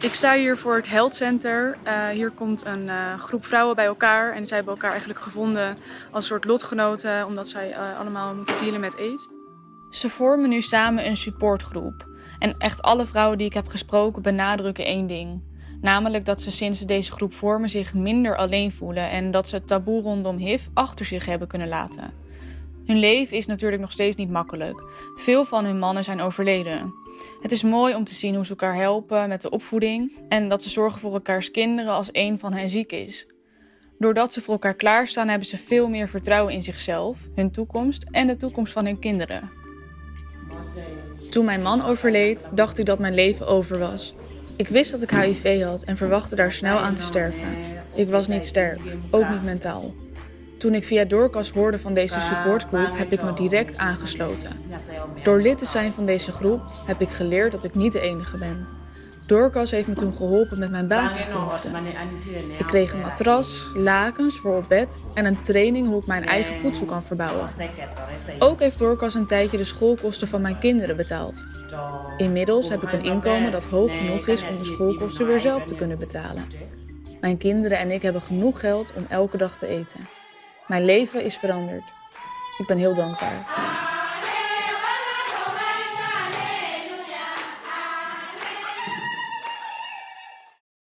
Ik sta hier voor het Health Center. Uh, hier komt een uh, groep vrouwen bij elkaar en zij hebben elkaar eigenlijk gevonden als soort lotgenoten omdat zij uh, allemaal moeten dealen met aids. Ze vormen nu samen een supportgroep. En echt alle vrouwen die ik heb gesproken benadrukken één ding. Namelijk dat ze sinds ze deze groep vormen zich minder alleen voelen en dat ze het taboe rondom HIV achter zich hebben kunnen laten. Hun leven is natuurlijk nog steeds niet makkelijk. Veel van hun mannen zijn overleden. Het is mooi om te zien hoe ze elkaar helpen met de opvoeding en dat ze zorgen voor elkaars kinderen als een van hen ziek is. Doordat ze voor elkaar klaarstaan, hebben ze veel meer vertrouwen in zichzelf, hun toekomst en de toekomst van hun kinderen. Toen mijn man overleed, dacht ik dat mijn leven over was. Ik wist dat ik HIV had en verwachtte daar snel aan te sterven. Ik was niet sterk, ook niet mentaal. Toen ik via Doorkas hoorde van deze supportgroep, heb ik me direct aangesloten. Door lid te zijn van deze groep heb ik geleerd dat ik niet de enige ben. Doorkas heeft me toen geholpen met mijn basisbehoeften. Ik kreeg een matras, lakens voor op bed en een training hoe ik mijn eigen voedsel kan verbouwen. Ook heeft Doorkas een tijdje de schoolkosten van mijn kinderen betaald. Inmiddels heb ik een inkomen dat hoog genoeg is om de schoolkosten weer zelf te kunnen betalen. Mijn kinderen en ik hebben genoeg geld om elke dag te eten. Mijn leven is veranderd. Ik ben heel dankbaar.